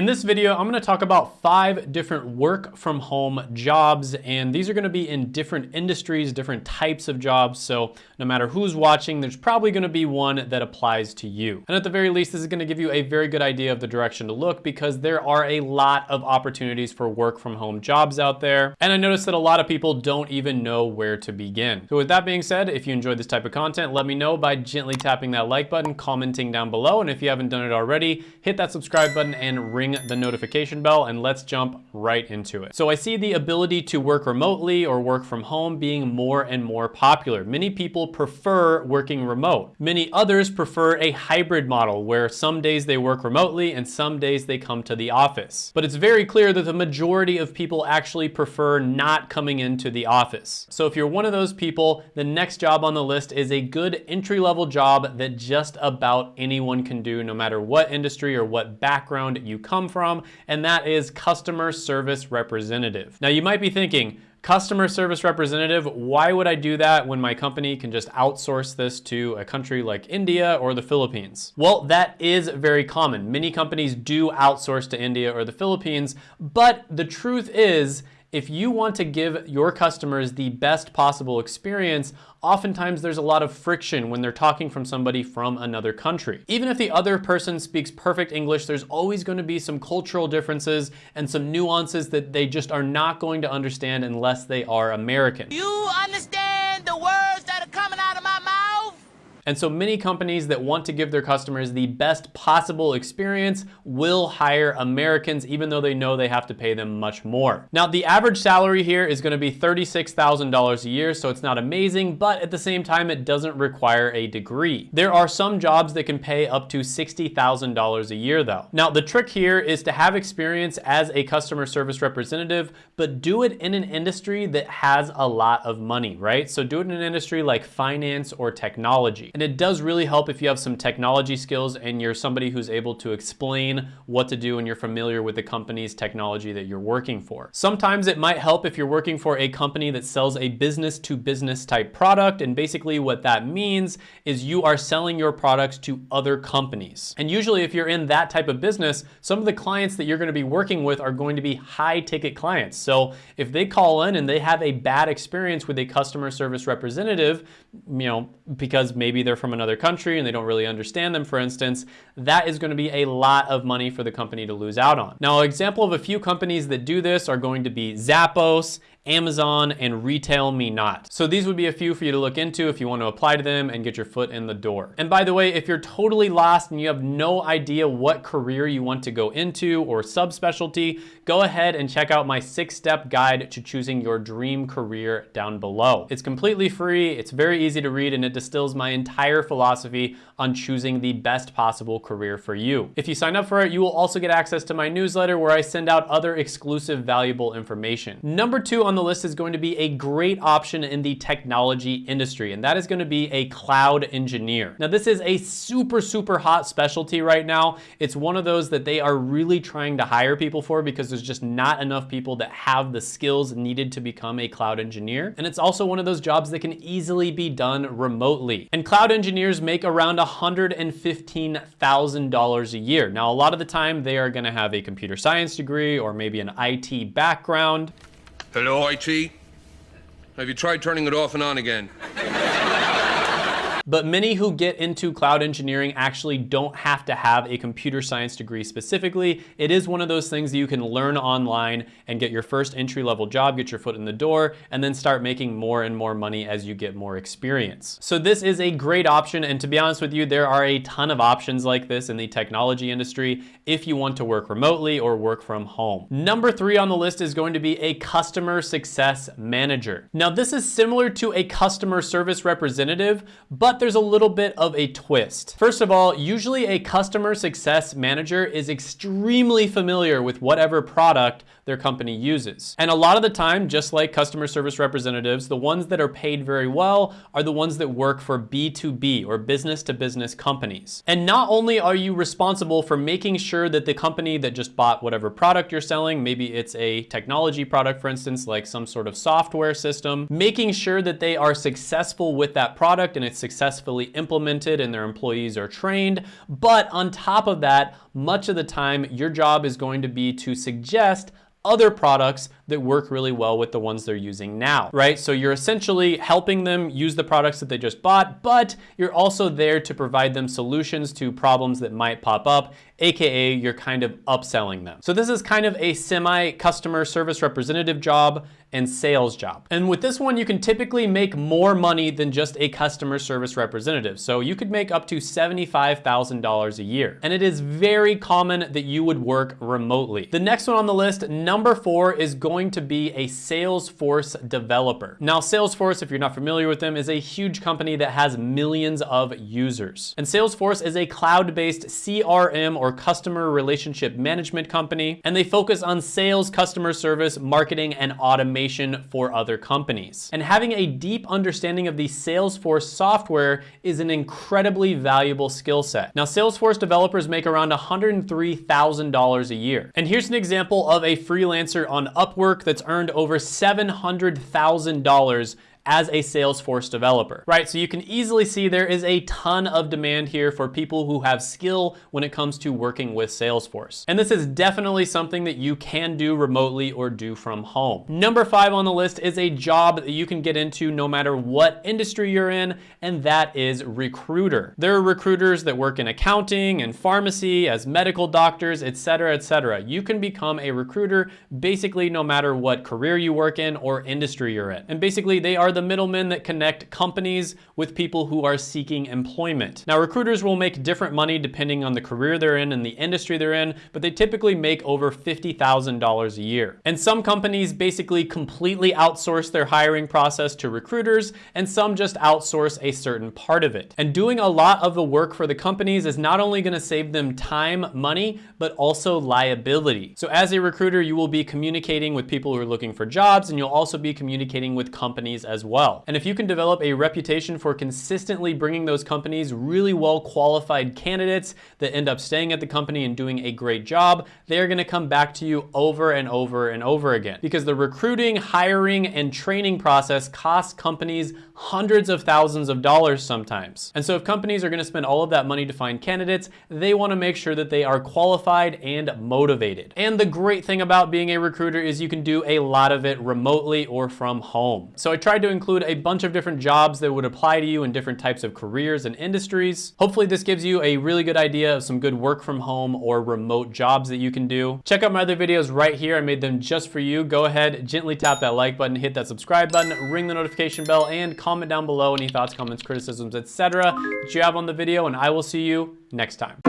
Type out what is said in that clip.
In this video, I'm gonna talk about five different work from home jobs, and these are gonna be in different industries, different types of jobs, so no matter who's watching, there's probably gonna be one that applies to you. And at the very least, this is gonna give you a very good idea of the direction to look because there are a lot of opportunities for work from home jobs out there, and I noticed that a lot of people don't even know where to begin. So with that being said, if you enjoyed this type of content, let me know by gently tapping that like button, commenting down below, and if you haven't done it already, hit that subscribe button and ring the notification bell and let's jump right into it. So I see the ability to work remotely or work from home being more and more popular. Many people prefer working remote. Many others prefer a hybrid model where some days they work remotely and some days they come to the office. But it's very clear that the majority of people actually prefer not coming into the office. So if you're one of those people, the next job on the list is a good entry-level job that just about anyone can do no matter what industry or what background you come from, and that is customer service representative. Now you might be thinking, customer service representative, why would I do that when my company can just outsource this to a country like India or the Philippines? Well, that is very common. Many companies do outsource to India or the Philippines, but the truth is, if you want to give your customers the best possible experience, oftentimes there's a lot of friction when they're talking from somebody from another country. Even if the other person speaks perfect English, there's always going to be some cultural differences and some nuances that they just are not going to understand unless they are American. You understand And so many companies that want to give their customers the best possible experience will hire Americans even though they know they have to pay them much more. Now the average salary here is gonna be $36,000 a year, so it's not amazing, but at the same time, it doesn't require a degree. There are some jobs that can pay up to $60,000 a year though. Now the trick here is to have experience as a customer service representative, but do it in an industry that has a lot of money, right? So do it in an industry like finance or technology. And it does really help if you have some technology skills and you're somebody who's able to explain what to do and you're familiar with the company's technology that you're working for. Sometimes it might help if you're working for a company that sells a business to business type product. And basically what that means is you are selling your products to other companies. And usually if you're in that type of business, some of the clients that you're gonna be working with are going to be high ticket clients. So if they call in and they have a bad experience with a customer service representative, you know, because maybe maybe they're from another country and they don't really understand them, for instance, that is gonna be a lot of money for the company to lose out on. Now, an example of a few companies that do this are going to be Zappos, Amazon, and Retail Me Not. So these would be a few for you to look into if you want to apply to them and get your foot in the door. And by the way, if you're totally lost and you have no idea what career you want to go into or subspecialty, go ahead and check out my six-step guide to choosing your dream career down below. It's completely free, it's very easy to read, and it distills my entire philosophy on choosing the best possible career for you. If you sign up for it, you will also get access to my newsletter where I send out other exclusive valuable information. Number two on the list is going to be a great option in the technology industry, and that is gonna be a cloud engineer. Now, this is a super, super hot specialty right now. It's one of those that they are really trying to hire people for because there's just not enough people that have the skills needed to become a cloud engineer. And it's also one of those jobs that can easily be done remotely. And cloud engineers make around $115,000 a year. Now, a lot of the time they are gonna have a computer science degree or maybe an IT background. Hello, IT? Have you tried turning it off and on again? But many who get into cloud engineering actually don't have to have a computer science degree specifically. It is one of those things that you can learn online and get your first entry level job, get your foot in the door, and then start making more and more money as you get more experience. So this is a great option. And to be honest with you, there are a ton of options like this in the technology industry if you want to work remotely or work from home. Number three on the list is going to be a customer success manager. Now this is similar to a customer service representative, but there's a little bit of a twist. First of all, usually a customer success manager is extremely familiar with whatever product their company uses. And a lot of the time, just like customer service representatives, the ones that are paid very well are the ones that work for B2B or business to business companies. And not only are you responsible for making sure that the company that just bought whatever product you're selling, maybe it's a technology product, for instance, like some sort of software system, making sure that they are successful with that product and it's successful successfully implemented and their employees are trained. But on top of that, much of the time, your job is going to be to suggest other products that work really well with the ones they're using now, right? So you're essentially helping them use the products that they just bought, but you're also there to provide them solutions to problems that might pop up, AKA you're kind of upselling them. So this is kind of a semi customer service representative job and sales job. And with this one, you can typically make more money than just a customer service representative. So you could make up to $75,000 a year. And it is very common that you would work remotely. The next one on the list, number four, is going to be a Salesforce developer. Now, Salesforce, if you're not familiar with them, is a huge company that has millions of users. And Salesforce is a cloud-based CRM or customer relationship management company, and they focus on sales, customer service, marketing, and automation for other companies. And having a deep understanding of the Salesforce software is an incredibly valuable skill set. Now, Salesforce developers make around $103,000 a year. And here's an example of a freelancer on Upwork that's earned over $700,000 as a Salesforce developer, right? So you can easily see there is a ton of demand here for people who have skill when it comes to working with Salesforce. And this is definitely something that you can do remotely or do from home. Number five on the list is a job that you can get into no matter what industry you're in, and that is recruiter. There are recruiters that work in accounting and pharmacy as medical doctors, etc., etc. You can become a recruiter basically no matter what career you work in or industry you're in. And basically they are the middlemen that connect companies with people who are seeking employment. Now, recruiters will make different money depending on the career they're in and the industry they're in, but they typically make over $50,000 a year. And some companies basically completely outsource their hiring process to recruiters, and some just outsource a certain part of it. And doing a lot of the work for the companies is not only gonna save them time, money, but also liability. So as a recruiter, you will be communicating with people who are looking for jobs, and you'll also be communicating with companies as well. And if you can develop a reputation for consistently bringing those companies really well qualified candidates that end up staying at the company and doing a great job, they're gonna come back to you over and over and over again. Because the recruiting, hiring, and training process costs companies hundreds of thousands of dollars sometimes. And so if companies are gonna spend all of that money to find candidates, they wanna make sure that they are qualified and motivated. And the great thing about being a recruiter is you can do a lot of it remotely or from home. So I tried to include a bunch of different jobs that would apply to you in different types of careers and industries. Hopefully this gives you a really good idea of some good work from home or remote jobs that you can do. Check out my other videos right here. I made them just for you. Go ahead, gently tap that like button, hit that subscribe button, ring the notification bell, and comment down below any thoughts, comments, criticisms, etc. that you have on the video, and I will see you next time.